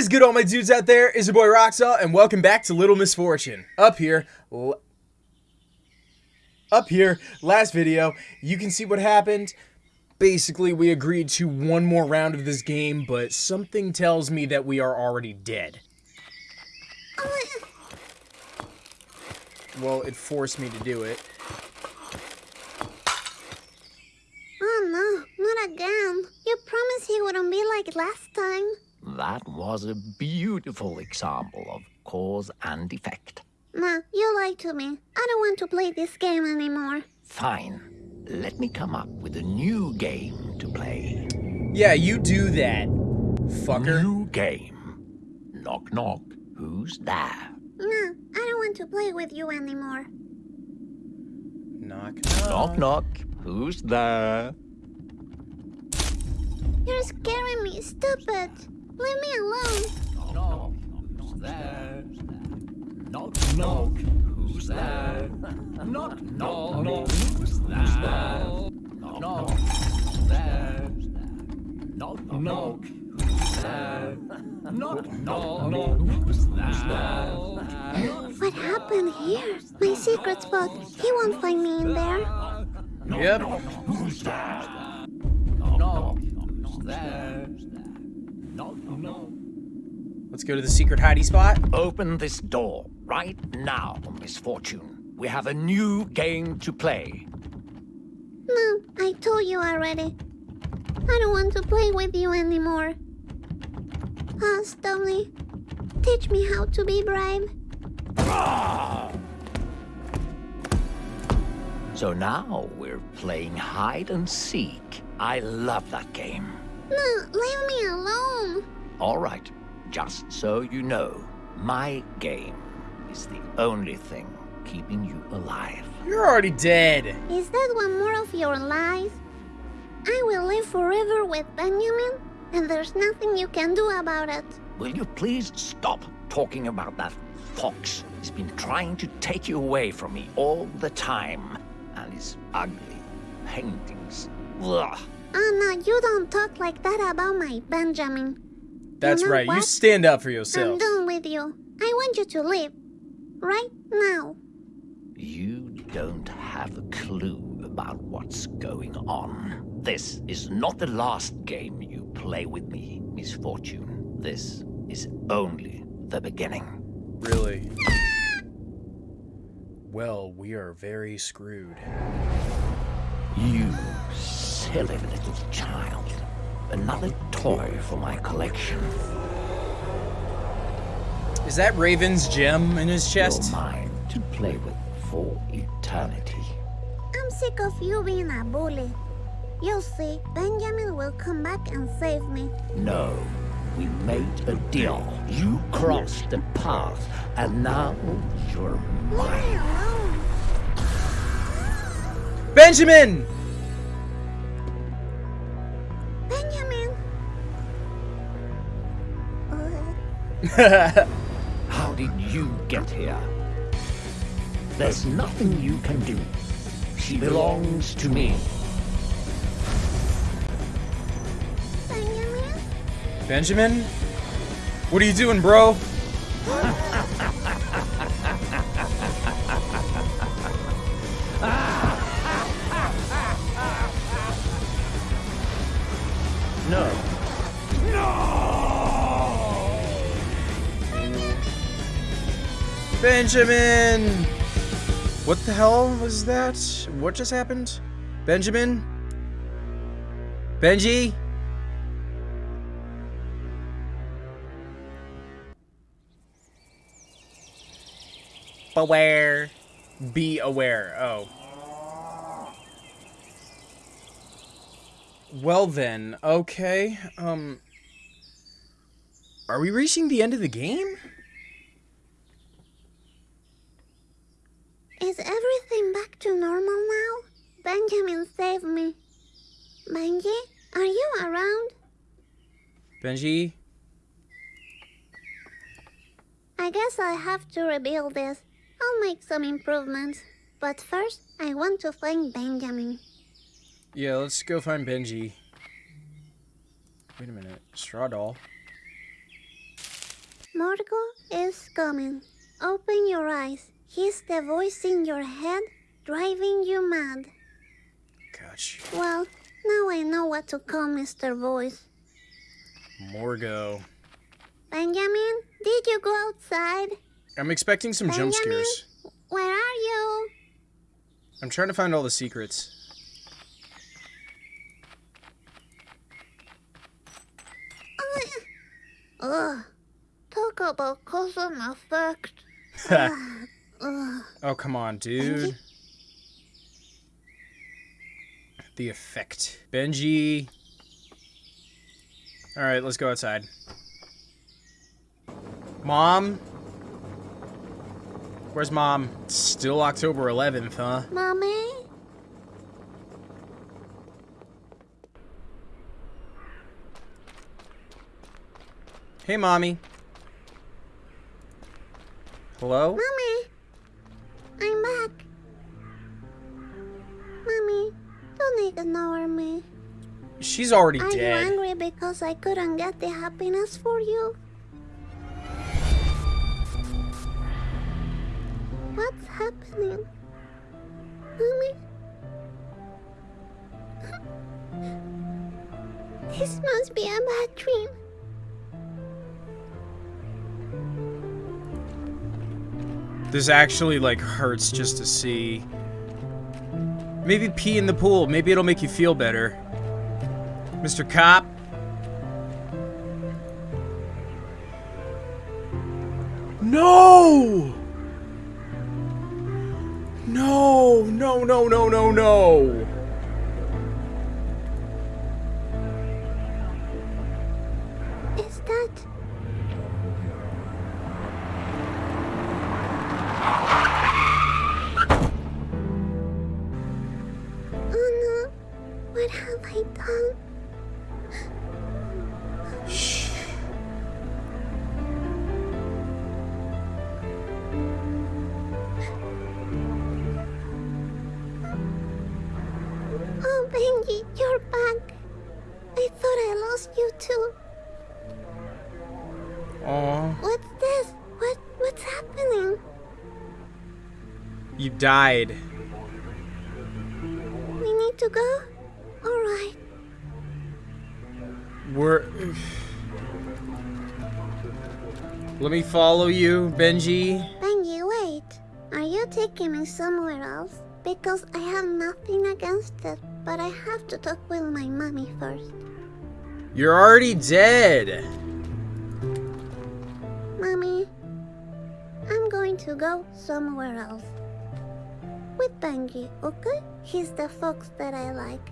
is good, all my dudes out there? Is your boy Roxall, and welcome back to Little Misfortune. Up here, up here, last video, you can see what happened. Basically, we agreed to one more round of this game, but something tells me that we are already dead. Well, it forced me to do it. Oh no, not again. You promised he wouldn't be like last time. That was a beautiful example of cause and effect. Nah, you lied to me. I don't want to play this game anymore. Fine. Let me come up with a new game to play. Yeah, you do that, fucker. New game. Knock knock. Who's there? Nah, I don't want to play with you anymore. Knock, Knock knock. knock. Who's there? You're scaring me. Stop it. Leave me alone. Knock. Who's there? Knock knock. Who's there? Knock knock. Who's there? Knock knock. Who's there? Knock knock. Who's there? Knock knock. Who's there? What happened here? My secret spot. He won't find me in there. Yep. Who's there? Knock knock. Who's there? Knock knock. Let's go to the secret hidey spot. Open this door right now, Misfortune. We have a new game to play. No, I told you already. I don't want to play with you anymore. Ah, Stomley, teach me how to be brave. So now we're playing hide and seek. I love that game. No, leave me alone. All right, just so you know, my game is the only thing keeping you alive. You're already dead. Is that one more of your lies? I will live forever with Benjamin, and there's nothing you can do about it. Will you please stop talking about that fox? He's been trying to take you away from me all the time. And his ugly paintings. Ugh. Oh no, you don't talk like that about my Benjamin. That's You know right. You stand up for yourself. I'm done with you. I want you to leave. Right now. You don't have a clue about what's going on. This is not the last game you play with me, Misfortune. This is only the beginning. Really? Well, we are very screwed. You silly little child. Another toy for my collection. Is that Raven's gem in his chest? You're mine to play with for eternity. I'm sick of you being a bully. You'll see, Benjamin will come back and save me. No, we made a deal. You crossed the path, and now you're Leave me mine. Benjamin! Benjamin! How did you get here? There's nothing you can do. She belongs to me. Benjamin? Benjamin? What are you doing, bro? No. Benjamin! What the hell was that? What just happened? Benjamin? Benji? Beware. Be aware. Oh. Well then, okay. Um Are we reaching the end of the game? Is everything back to normal now? Benjamin saved me. Benji, are you around? Benji? I guess I have to rebuild this. I'll make some improvements. But first, I want to find Benjamin. Yeah, let's go find Benji. Wait a minute. Straw doll. Morgo is coming. Open your eyes. He's the voice in your head driving you mad. Gotcha. Well, now I know what to call Mr. Voice. Morgo. Benjamin, did you go outside? I'm expecting some jump Benjamin? scares. Where are you? I'm trying to find all the secrets. Uh, ugh. Talk about cause and effect. Ugh. oh, come on, dude. The effect. Benji. Alright, let's go outside. Mom? Where's mom? It's still October 11th, huh? Mommy? Hey, mommy. Hello? Mommy? I'm back. Mommy, don't ignore me. She's already Are you dead. angry because I couldn't get the happiness for you? What's happening? Mommy? This must be a bad dream. This actually, like, hurts just to see. Maybe pee in the pool. Maybe it'll make you feel better. Mr. Cop? No! No, no, no, no, no, no. Benji, you're back. I thought I lost you too. Aw. What's this? What what's happening? You died. We need to go? Alright. We're... Let me follow you, Benji. Benji, wait. Are you taking me somewhere else? Because I have nothing against it, but I have to talk with my mommy first. You're already dead. Mommy, I'm going to go somewhere else. With Benji, okay? He's the fox that I like.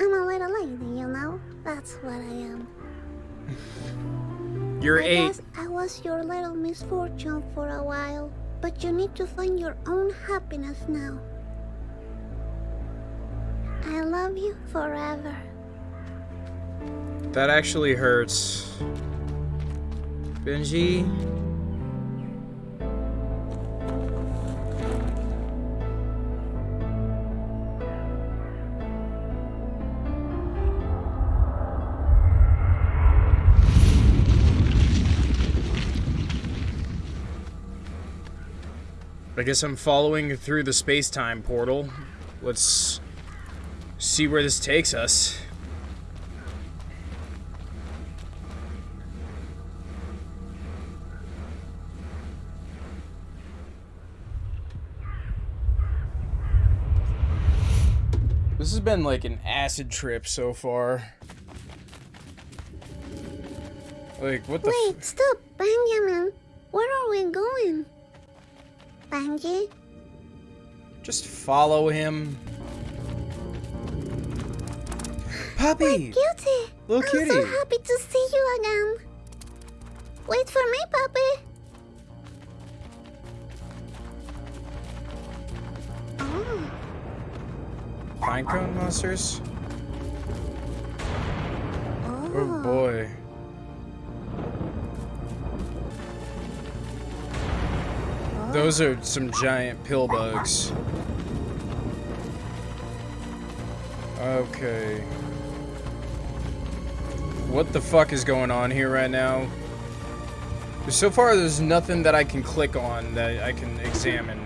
I'm a little lady, you know? That's what I am. You're I eight. guess I was your little misfortune for a while, but you need to find your own happiness now. I love you forever. That actually hurts. Benji? I guess I'm following through the space-time portal. Let's see where this takes us. This has been like an acid trip so far. Like, what the Wait, stop, Benjamin. Where are we going? Benji? Just follow him. Puppy! Cutie! Little I'm kitty. so happy to see you again. Wait for me, puppy. Mm. Oh, Pinecone monsters? oh. Oh boy. Those are some giant pill bugs. Okay. What the fuck is going on here right now? So far, there's nothing that I can click on that I can examine.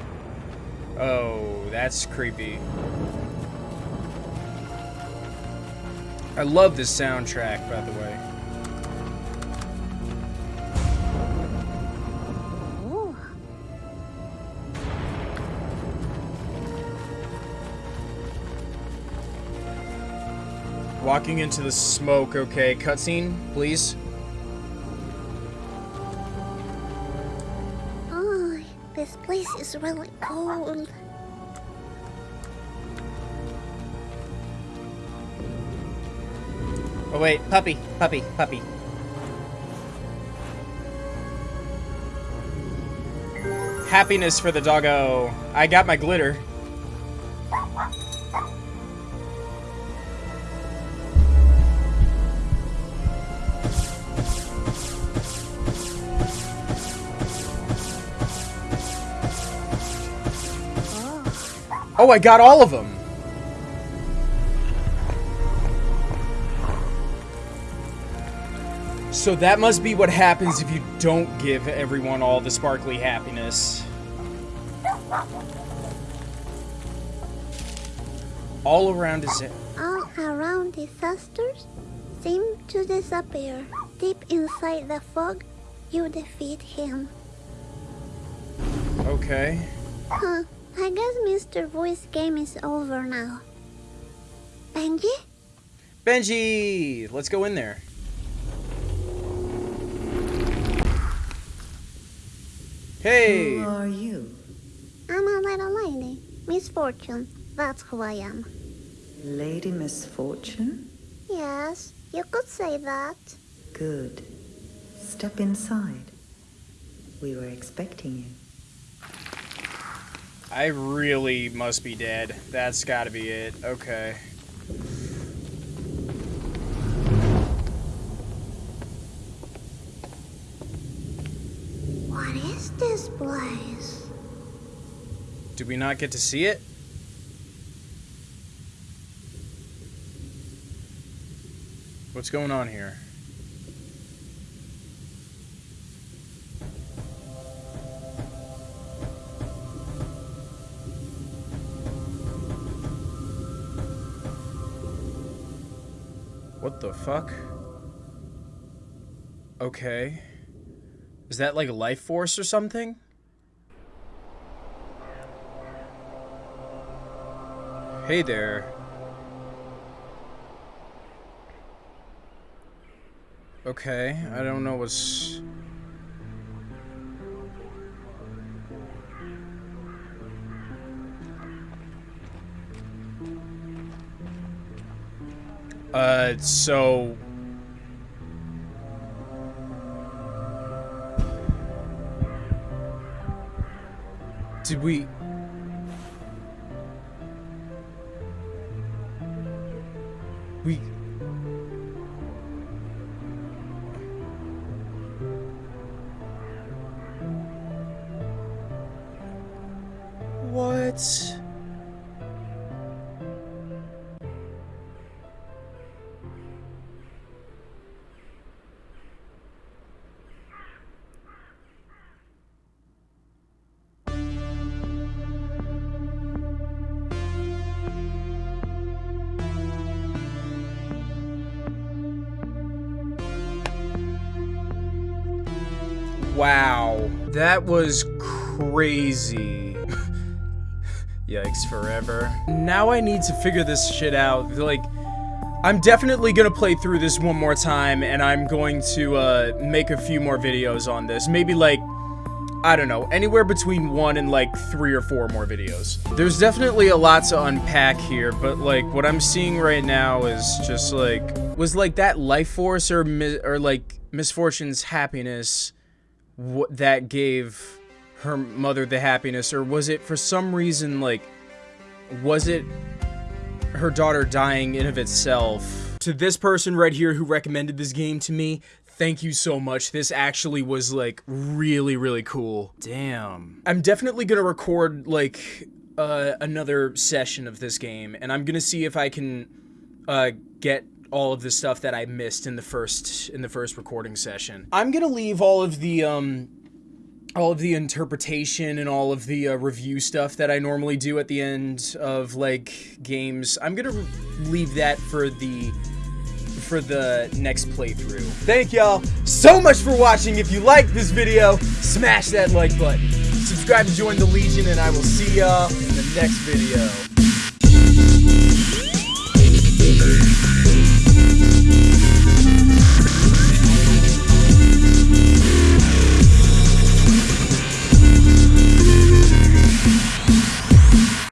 Oh, that's creepy. I love this soundtrack, by the way. Walking into the smoke, okay. Cutscene, please. Oh, this place is really cold. Oh wait, puppy, puppy, puppy. Happiness for the doggo. I got my glitter. Oh, I got all of them. So that must be what happens if you don't give everyone all the sparkly happiness. All around is it. all around disasters seem to disappear. Deep inside the fog, you defeat him. Okay. Huh, I guess Mr. Voice game is over now. Benji? Benji! Let's go in there. Hey! Who are you? I'm a little lady. Misfortune. That's who I am. Lady Misfortune? Yes, you could say that. Good. Step inside. We were expecting you. I really must be dead. That's gotta be it. Okay. What is this place? Did we not get to see it? What's going on here? What the fuck? Okay. Is that like a life force or something? Hey there. Okay, I don't know what's... Uh, so... Did we... We... What? Wow. That was crazy. Yikes forever. Now I need to figure this shit out. Like, I'm definitely gonna play through this one more time, and I'm going to, uh, make a few more videos on this. Maybe, like, I don't know, anywhere between one and, like, three or four more videos. There's definitely a lot to unpack here, but, like, what I'm seeing right now is just, like, was, like, that life force or, or like, misfortune's happiness that gave her mother the happiness or was it for some reason like was it her daughter dying in of itself? To this person right here who recommended this game to me thank you so much. This actually was like really really cool. Damn. I'm definitely gonna record like uh, another session of this game and i'm gonna see if i can uh, get all of the stuff that I missed in the first in the first recording session. I'm gonna leave all of the um all of the interpretation and all of the uh, review stuff that I normally do at the end of like games. I'm gonna leave that for the for the next playthrough. Thank y'all so much for watching. If you liked this video, smash that like button. Subscribe to join the Legion, and I will see y'all in the next video.